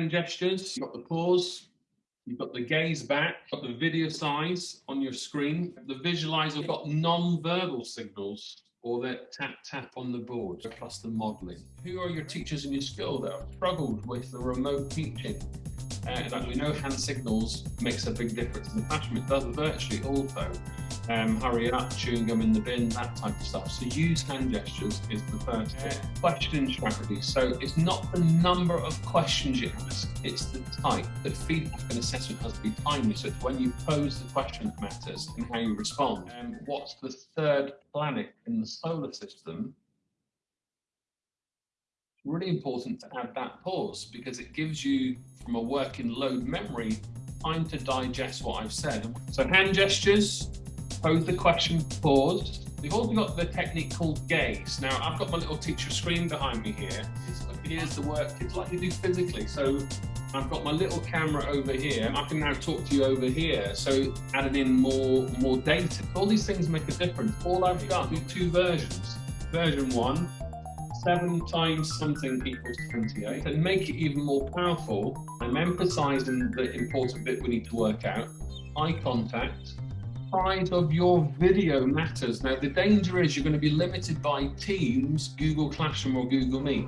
hand gestures, you've got the pause, you've got the gaze back, you've got the video size on your screen. The visualizer, got non-verbal signals or that tap tap on the board plus the modeling. Who are your teachers in your school that have struggled with the remote teaching? And uh, we know hand signals makes a big difference in the classroom. It does virtually also um, hurry up, chewing gum in the bin, that type of stuff. So use hand gestures is the first uh, question strategy. So it's not the number of questions you ask, it's the type. The feedback and assessment has to be timely. So it's when you pose the question that matters and how you respond. Um, what's the third planet in the solar system? really important to add that pause because it gives you, from a working load memory, time to digest what I've said. So hand gestures, pose the question, pause. We've also got the technique called gaze. Now, I've got my little teacher screen behind me here. Here's the work it's like you do physically. So I've got my little camera over here. I can now talk to you over here. So adding in more, more data. All these things make a difference. All I've got is two versions. Version one, seven times something equals 28. And make it even more powerful, I'm emphasizing the important bit we need to work out. Eye contact, size of your video matters. Now, the danger is you're going to be limited by Teams, Google Classroom or Google Meet.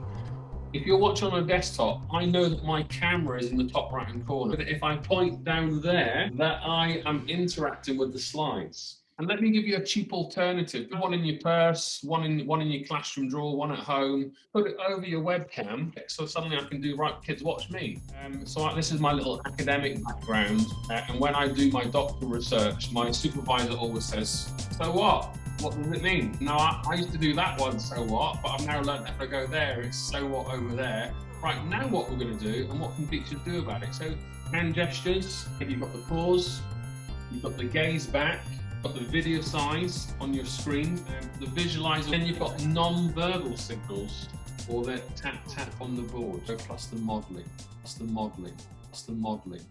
If you're watching on a desktop, I know that my camera is in the top right hand corner. But if I point down there, that I am interacting with the slides. And let me give you a cheap alternative. One in your purse, one in one in your classroom drawer, one at home. Put it over your webcam, so suddenly I can do right. Kids, watch me. Um, so I, this is my little academic background, uh, and when I do my doctoral research, my supervisor always says, "So what? What does it mean?" Now I, I used to do that one, "So what?" But I've now learned that if I go there, it's "So what" over there. Right now, what we're going to do, and what can teachers do about it? So hand gestures. If you've got the pause, you've got the gaze back got the video size on your screen, um, the visualizer, then you've got non-verbal signals or the tap tap on the board, So plus the modeling, plus the modeling, plus the modeling.